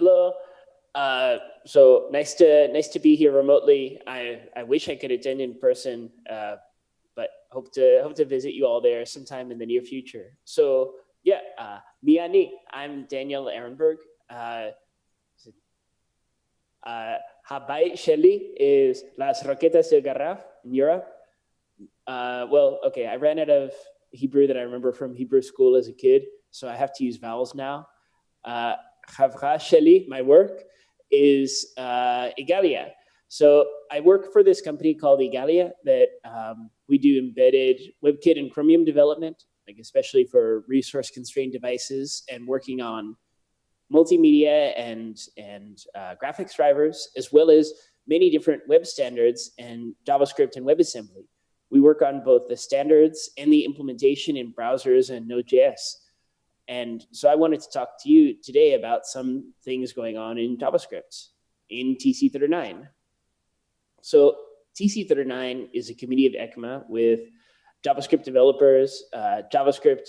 Hello. Uh, so nice to nice to be here remotely. I, I wish I could attend in person, uh, but hope to hope to visit you all there sometime in the near future. So yeah, uh, Miani, I'm Daniel Ehrenberg. Uh, uh, Shelley is Las Roquetas del Garraf in Europe. Uh, well, okay, I ran out of Hebrew that I remember from Hebrew school as a kid, so I have to use vowels now. Uh, Chavra Sheli, my work, is uh, Igalia. So I work for this company called Igalia that um, we do embedded WebKit and Chromium development, like especially for resource constrained devices and working on multimedia and, and uh, graphics drivers, as well as many different web standards and JavaScript and WebAssembly. We work on both the standards and the implementation in browsers and Node.js. And so I wanted to talk to you today about some things going on in JavaScript in TC39. So TC39 is a committee of ECMA with JavaScript developers, uh, JavaScript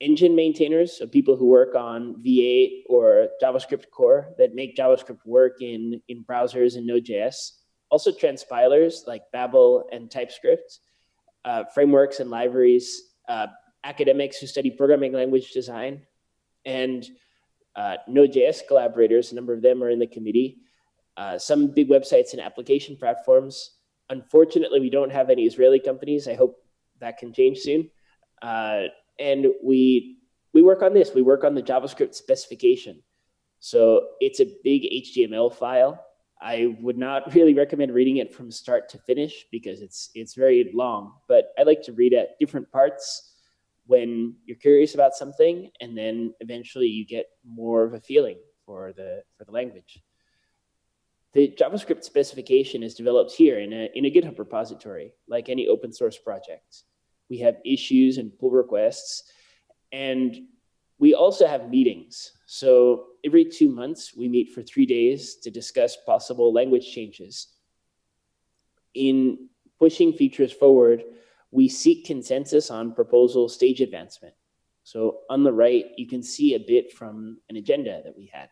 engine maintainers, so people who work on V8 or JavaScriptCore that make JavaScript work in, in browsers and Node.js. Also transpilers like Babel and TypeScript, uh, frameworks and libraries, uh, academics who study programming language design, and uh, Node.js collaborators, a number of them are in the committee. Uh, some big websites and application platforms. Unfortunately, we don't have any Israeli companies. I hope that can change soon. Uh, and we we work on this. We work on the JavaScript specification. So it's a big HTML file. I would not really recommend reading it from start to finish because it's it's very long. But I like to read at different parts when you're curious about something, and then eventually you get more of a feeling for the for the language. The JavaScript specification is developed here in a, in a GitHub repository, like any open source project we have issues and pull requests, and we also have meetings. So every two months, we meet for three days to discuss possible language changes. In pushing features forward, we seek consensus on proposal stage advancement. So on the right, you can see a bit from an agenda that we had.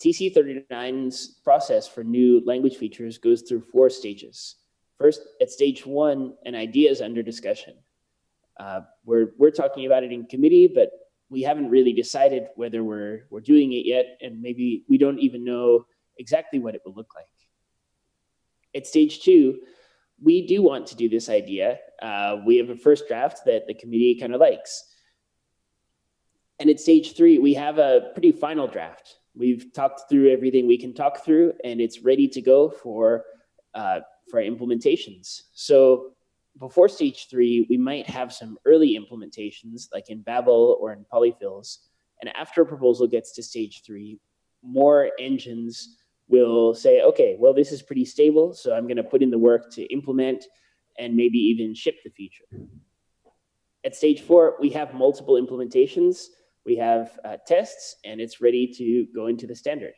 TC39's process for new language features goes through four stages. First, at stage one, an idea is under discussion. Uh, we're, we're talking about it in committee, but we haven't really decided whether we're, we're doing it yet, and maybe we don't even know exactly what it will look like. At stage two, we do want to do this idea. Uh, we have a first draft that the committee kind of likes. And at stage three, we have a pretty final draft. We've talked through everything we can talk through, and it's ready to go for uh, for implementations. So before stage three, we might have some early implementations like in Babel or in polyfills. And after a proposal gets to stage three, more engines will say, okay, well, this is pretty stable, so I'm going to put in the work to implement and maybe even ship the feature. At stage four, we have multiple implementations. We have uh, tests, and it's ready to go into the standard.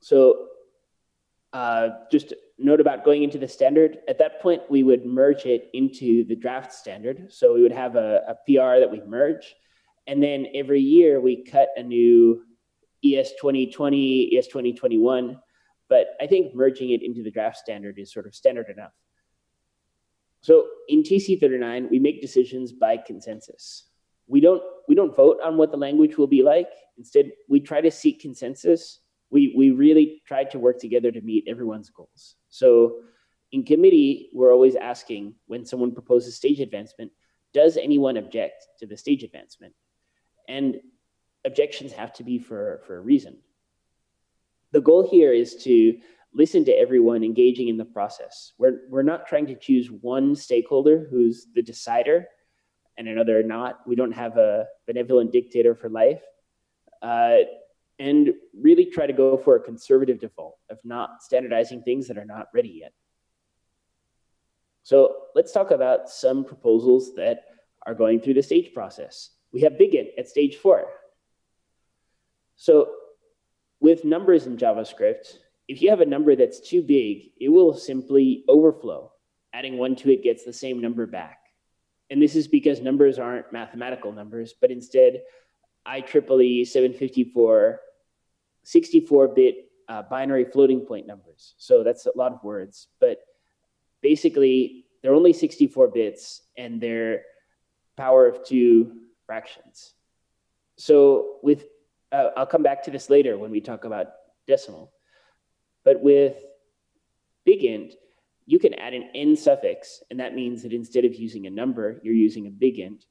So uh, just note about going into the standard. At that point, we would merge it into the draft standard. So we would have a, a PR that we merge. And then every year we cut a new ES 2020, ES 2021. But I think merging it into the draft standard is sort of standard enough. So in TC39, we make decisions by consensus. We don't, we don't vote on what the language will be like. Instead, we try to seek consensus we, we really try to work together to meet everyone's goals. So in committee, we're always asking when someone proposes stage advancement, does anyone object to the stage advancement? And objections have to be for, for a reason. The goal here is to listen to everyone engaging in the process. We're, we're not trying to choose one stakeholder who's the decider and another not. We don't have a benevolent dictator for life. Uh, and really try to go for a conservative default of not standardizing things that are not ready yet. So let's talk about some proposals that are going through the stage process. We have Bigint at stage four. So with numbers in JavaScript, if you have a number that's too big, it will simply overflow. Adding one to it gets the same number back. And this is because numbers aren't mathematical numbers, but instead IEEE 754 64-bit uh, binary floating point numbers. So that's a lot of words, but basically they're only 64 bits and they're power of two fractions. So with, uh, I'll come back to this later when we talk about decimal, but with big int, you can add an n suffix, and that means that instead of using a number, you're using a big int.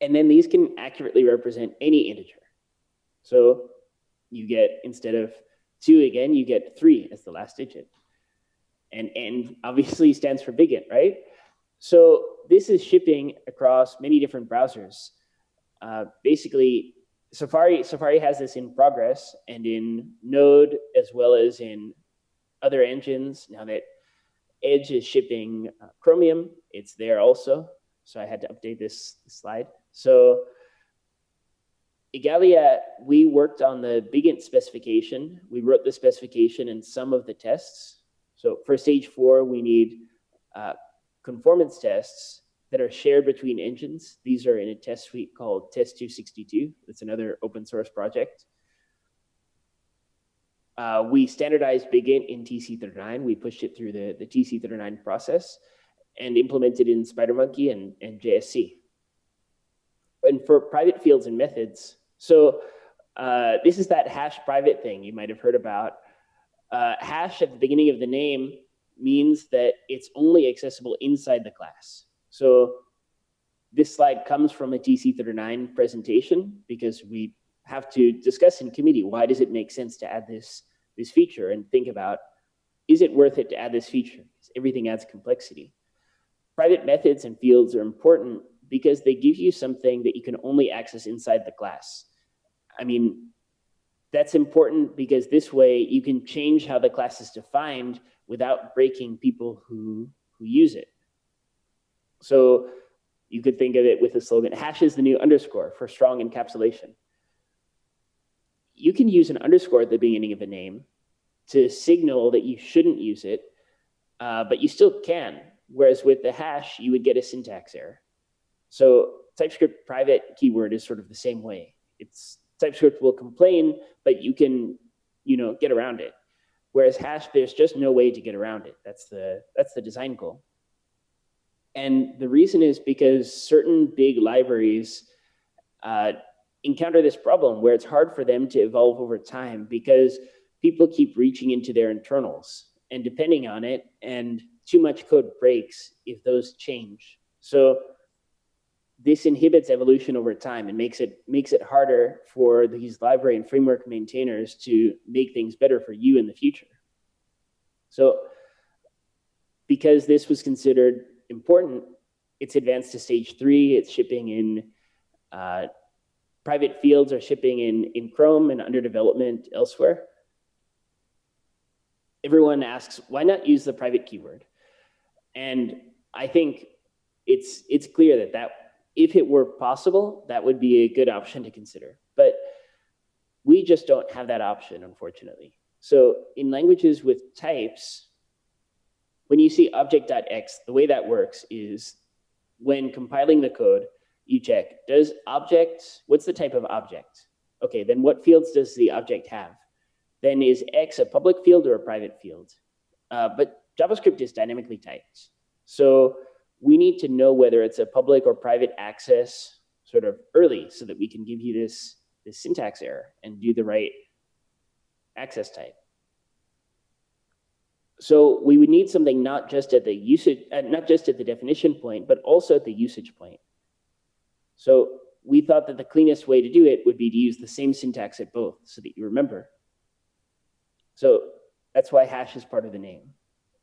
And then these can accurately represent any integer. So you get, instead of two again, you get three as the last digit. And n obviously stands for big int, right? So this is shipping across many different browsers. Uh, basically, Safari, Safari has this in progress and in Node as well as in other engines. Now that Edge is shipping uh, Chromium, it's there also. So I had to update this, slide. So Igalia, we worked on the BigInt specification. We wrote the specification and some of the tests. So for stage four, we need uh, conformance tests that are shared between engines. These are in a test suite called Test262. It's another open source project. Uh, we standardized BigInt in TC39. We pushed it through the, the TC39 process and implemented in SpiderMonkey and, and JSC. And for private fields and methods, so uh, this is that hash private thing you might have heard about. Uh, hash at the beginning of the name means that it's only accessible inside the class. So this slide comes from a TC39 presentation because we have to discuss in committee, why does it make sense to add this, this feature and think about, is it worth it to add this feature? Because everything adds complexity. Private methods and fields are important because they give you something that you can only access inside the class. I mean, that's important because this way you can change how the class is defined without breaking people who, who use it. So you could think of it with the slogan, hash is the new underscore for strong encapsulation. You can use an underscore at the beginning of a name to signal that you shouldn't use it, uh, but you still can. Whereas with the hash, you would get a syntax error. So TypeScript private keyword is sort of the same way. It's TypeScript will complain, but you can, you know, get around it. Whereas hash, there's just no way to get around it. That's the that's the design goal. And the reason is because certain big libraries uh, encounter this problem where it's hard for them to evolve over time because people keep reaching into their internals and depending on it, and too much code breaks if those change. So this inhibits evolution over time and makes it makes it harder for these library and framework maintainers to make things better for you in the future. So because this was considered important, it's advanced to stage three. It's shipping in uh, private fields are shipping in, in Chrome and under development elsewhere. Everyone asks, why not use the private keyword? And I think it's, it's clear that that if it were possible, that would be a good option to consider. But we just don't have that option, unfortunately. So in languages with types, when you see object.x, the way that works is when compiling the code, you check, does object, what's the type of object? Okay, then what fields does the object have? Then is x a public field or a private field? Uh, but JavaScript is dynamically typed. So we need to know whether it's a public or private access sort of early so that we can give you this, this syntax error and do the right access type. So we would need something not just at the usage, uh, not just at the definition point, but also at the usage point. So we thought that the cleanest way to do it would be to use the same syntax at both so that you remember. So that's why hash is part of the name.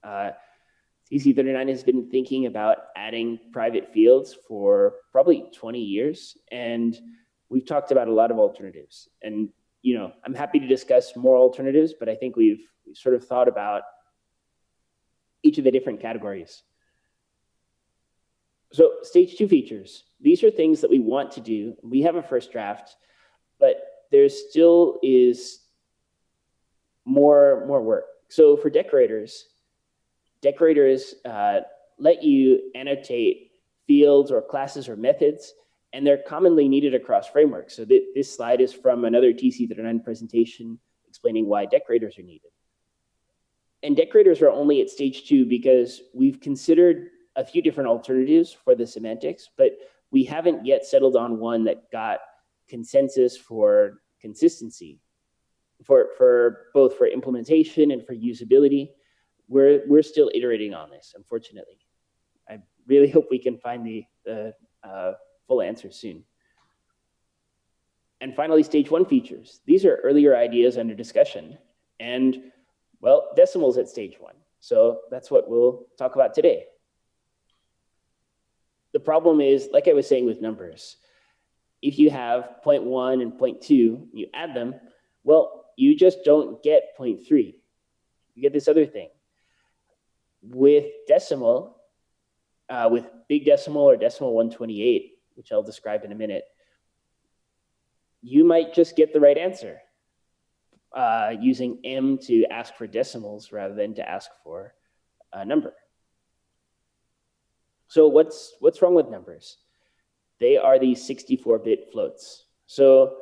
Uh, TC39 has been thinking about adding private fields for probably 20 years, and we've talked about a lot of alternatives. And you know, I'm happy to discuss more alternatives, but I think we've, we've sort of thought about each of the different categories. So stage two features. These are things that we want to do. We have a first draft, but there still is more, more work. So for decorators, decorators uh, let you annotate fields or classes or methods, and they're commonly needed across frameworks. So th this slide is from another TC39 presentation explaining why decorators are needed. And decorators are only at stage two because we've considered a few different alternatives for the semantics, but we haven't yet settled on one that got consensus for consistency for, for both for implementation and for usability. We're, we're still iterating on this, unfortunately. I really hope we can find the, the uh, full answer soon. And finally, stage one features. These are earlier ideas under discussion. And well, decimals at stage one. So that's what we'll talk about today. The problem is, like I was saying with numbers, if you have 0.1 and 0.2, you add them, well, you just don't get 0.3. You get this other thing. With decimal, uh, with big decimal or decimal 128, which I'll describe in a minute, you might just get the right answer uh, using M to ask for decimals rather than to ask for a number. So what's, what's wrong with numbers? They are these 64-bit floats. So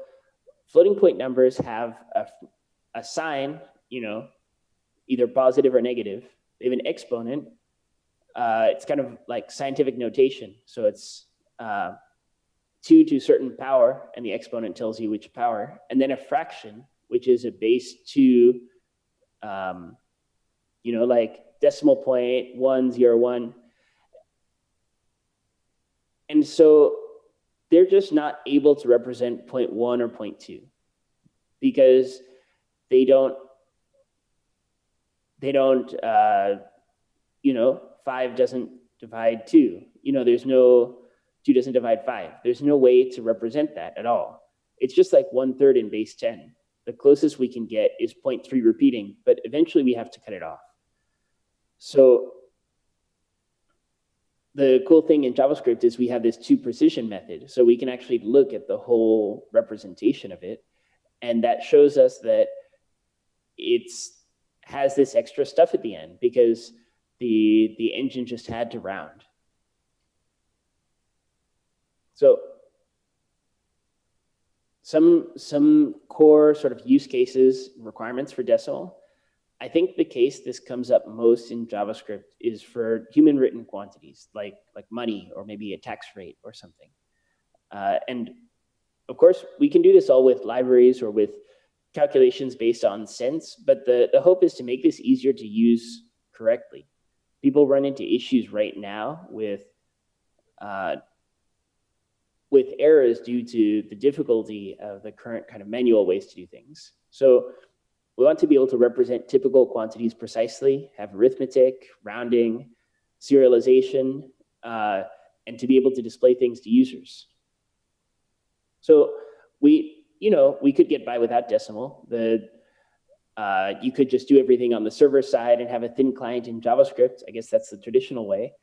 floating point numbers have a, a sign, you know, either positive or negative. They have an exponent. Uh, it's kind of like scientific notation. So it's uh, 2 to a certain power, and the exponent tells you which power, and then a fraction, which is a base 2, um, you know, like decimal point 101. And so they're just not able to represent one or two because they don't, they don't, uh, you know, 5 doesn't divide 2. You know, there's no, 2 doesn't divide 5. There's no way to represent that at all. It's just like one third in base 10. The closest we can get is 0.3 repeating, but eventually we have to cut it off. So the cool thing in JavaScript is we have this toPrecision method. So we can actually look at the whole representation of it. And that shows us that it's has this extra stuff at the end because the, the engine just had to round. So some, some core sort of use cases requirements for decimal. I think the case this comes up most in JavaScript is for human written quantities like, like money or maybe a tax rate or something. Uh, and of course, we can do this all with libraries or with calculations based on cents, but the, the hope is to make this easier to use correctly. People run into issues right now with uh, with errors due to the difficulty of the current kind of manual ways to do things. So we want to be able to represent typical quantities precisely, have arithmetic, rounding, serialization, uh, and to be able to display things to users. So we, you know, we could get by without decimal. The uh, you could just do everything on the server side and have a thin client in JavaScript. I guess that's the traditional way.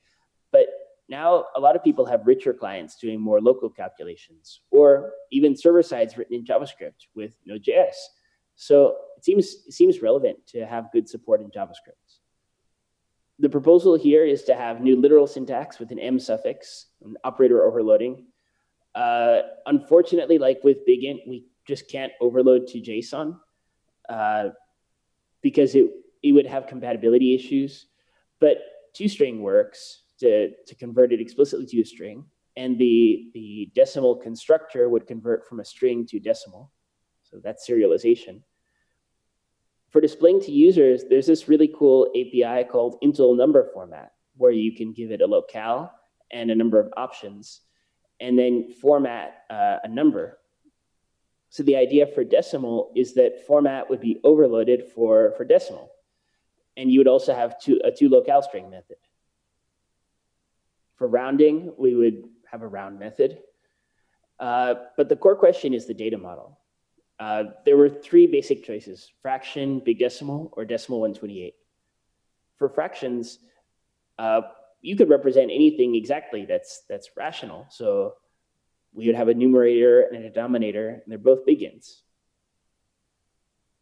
Now a lot of people have richer clients doing more local calculations or even server sides written in JavaScript with Node.js. So it seems, it seems relevant to have good support in JavaScript. The proposal here is to have new literal syntax with an M suffix, an operator overloading. Uh, unfortunately, like with BigInt, we just can't overload to JSON uh, because it, it would have compatibility issues. But toString works, to, to convert it explicitly to a string. And the, the decimal constructor would convert from a string to decimal. So that's serialization. For displaying to users, there's this really cool API called Intl number format, where you can give it a locale and a number of options, and then format uh, a number. So the idea for decimal is that format would be overloaded for, for decimal. And you would also have two, a toLocaleString method. For rounding, we would have a round method. Uh, but the core question is the data model. Uh, there were three basic choices, fraction, big decimal, or decimal 128. For fractions, uh, you could represent anything exactly that's, that's rational. So we would have a numerator and a denominator, and they're both big ints.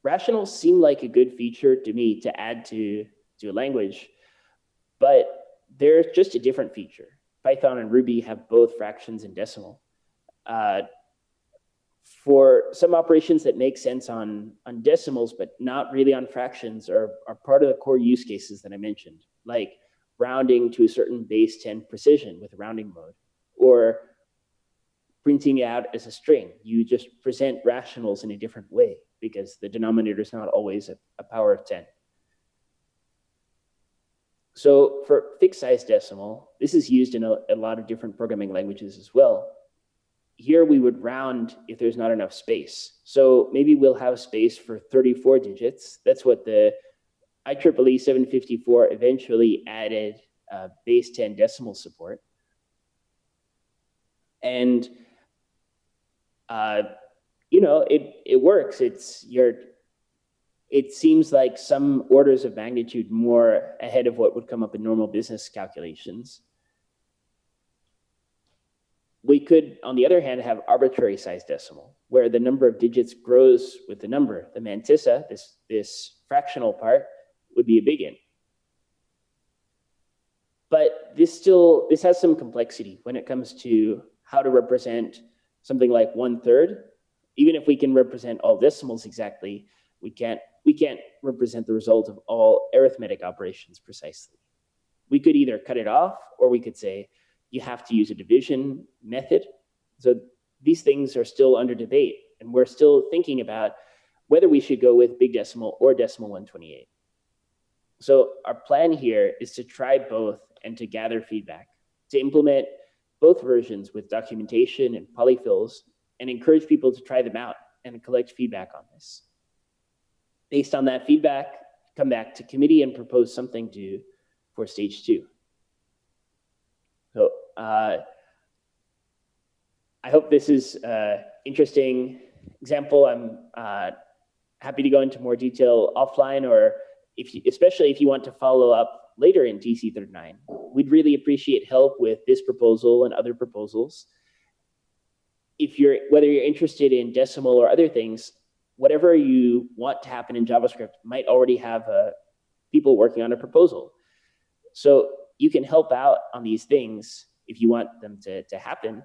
Rationals seem like a good feature to me to add to, to a language, but they're just a different feature. Python and Ruby have both fractions and decimal. uh, for some operations that make sense on, on decimals, but not really on fractions are, are part of the core use cases that I mentioned, like rounding to a certain base 10 precision with rounding mode, or printing out as a string. You just present rationals in a different way because the denominator is not always a, a power of 10. So for fixed size decimal, this is used in a, a lot of different programming languages as well. Here we would round if there's not enough space. So maybe we'll have space for 34 digits. That's what the IEEE 754 eventually added uh, base 10 decimal support. And uh, you know, it it works. It's your it seems like some orders of magnitude more ahead of what would come up in normal business calculations. We could, on the other hand, have arbitrary size decimal, where the number of digits grows with the number. The mantissa, this, this fractional part, would be a big N. But this still, this has some complexity when it comes to how to represent something like one third. Even if we can represent all decimals exactly, we can't, we can't represent the result of all arithmetic operations precisely. We could either cut it off or we could say, you have to use a division method. So these things are still under debate and we're still thinking about whether we should go with big decimal or decimal 128. So our plan here is to try both and to gather feedback, to implement both versions with documentation and polyfills and encourage people to try them out and collect feedback on this. Based on that feedback, come back to committee and propose something to for stage two. So uh, I hope this is an interesting example. I'm uh, happy to go into more detail offline or if you, especially if you want to follow up later in TC39. We'd really appreciate help with this proposal and other proposals. If you're, whether you're interested in decimal or other things, whatever you want to happen in JavaScript might already have uh, people working on a proposal. So you can help out on these things if you want them to, to happen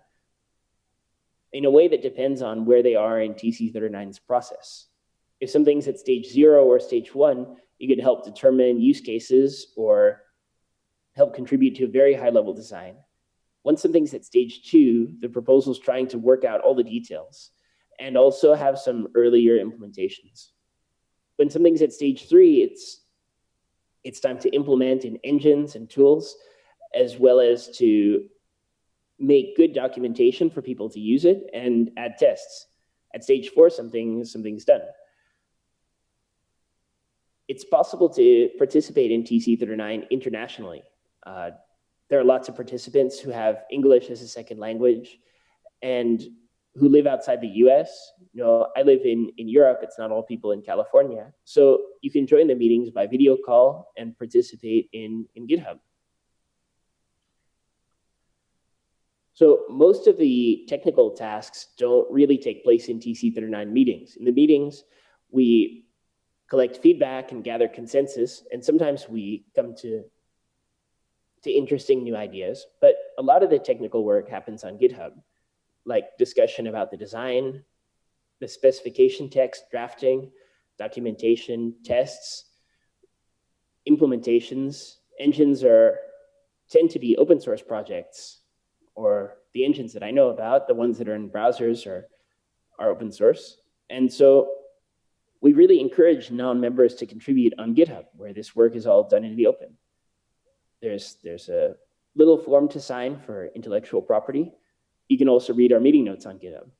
in a way that depends on where they are in TC39's process. If something's at stage zero or stage one, you could help determine use cases or help contribute to a very high level design. Once something's at stage two, the proposal is trying to work out all the details and also have some earlier implementations. When something's at stage three, it's, it's time to implement in engines and tools, as well as to make good documentation for people to use it and add tests. At stage four, something, something's done it's possible to participate in TC39 internationally. Uh, there are lots of participants who have English as a second language and who live outside the US. You know, I live in, in Europe, it's not all people in California. So you can join the meetings by video call and participate in, in GitHub. So most of the technical tasks don't really take place in TC39 meetings. In the meetings, we collect feedback and gather consensus. And sometimes we come to, to interesting new ideas, but a lot of the technical work happens on GitHub, like discussion about the design, the specification text, drafting, documentation, tests, implementations. Engines are tend to be open source projects, or the engines that I know about, the ones that are in browsers are, are open source. And so we really encourage non-members to contribute on GitHub, where this work is all done in the open. There's, there's a little form to sign for intellectual property. You can also read our meeting notes on GitHub.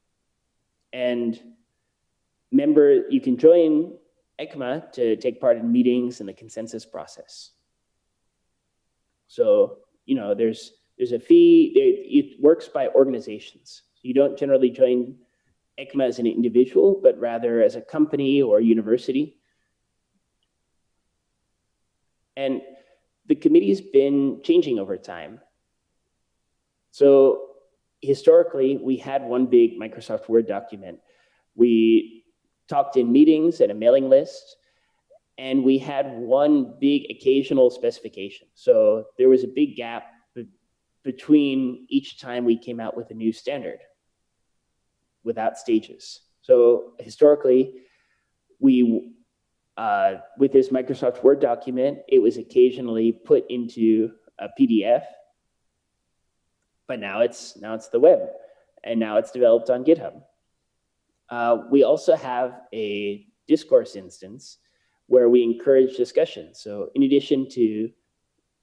And member, you can join ECMA to take part in meetings and the consensus process. So, you know, there's, there's a fee, it, it works by organizations. You don't generally join ECMA as an individual, but rather as a company or a university. And the committee's been changing over time. So historically, we had one big Microsoft Word document. We talked in meetings and a mailing list, and we had one big occasional specification. So there was a big gap be between each time we came out with a new standard. without stages. So historically, we uh, with this Microsoft Word document, it was occasionally put into a PDF, but now it's now it's the web, and now it's developed on GitHub. Uh, we also have a discourse instance where we encourage discussion. So in addition to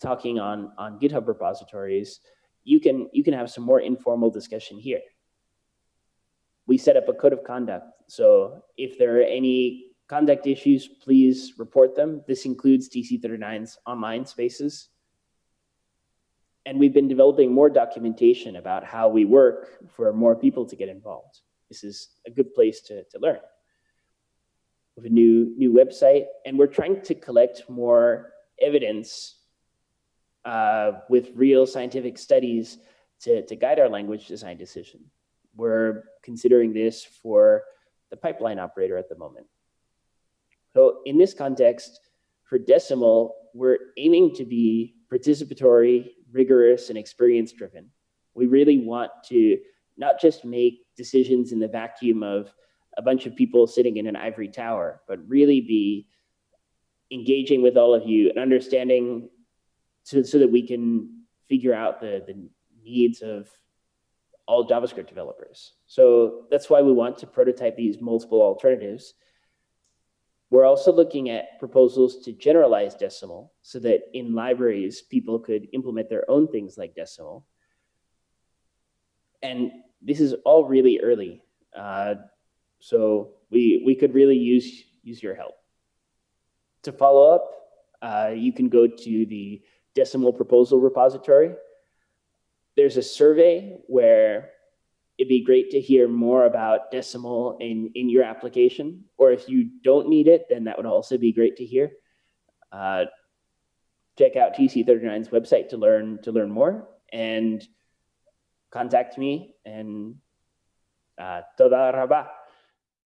talking on, on GitHub repositories, you can, you can have some more informal discussion here. We set up a code of conduct. So if there are any conduct issues, please report them. This includes TC39's online spaces. And we've been developing more documentation about how we work for more people to get involved. This is a good place to, to learn. We have a new, new website, and we're trying to collect more evidence uh, with real scientific studies to, to guide our language design decision. We're considering this for the pipeline operator at the moment. So in this context, for Decimal, we're aiming to be participatory, rigorous, and experience driven. We really want to not just make decisions in the vacuum of a bunch of people sitting in an ivory tower, but really be engaging with all of you and understanding so, so that we can figure out the, the needs of all JavaScript developers. So that's why we want to prototype these multiple alternatives. We're also looking at proposals to generalize decimal so that in libraries, people could implement their own things like decimal. And this is all really early. Uh, so we, we could really use, use your help. To follow up, uh, you can go to the decimal proposal repository. There's a survey where it'd be great to hear more about decimal in, in your application. Or if you don't need it, then that would also be great to hear. Uh, check out TC39's website to learn to learn more and contact me and uh, toda rabah.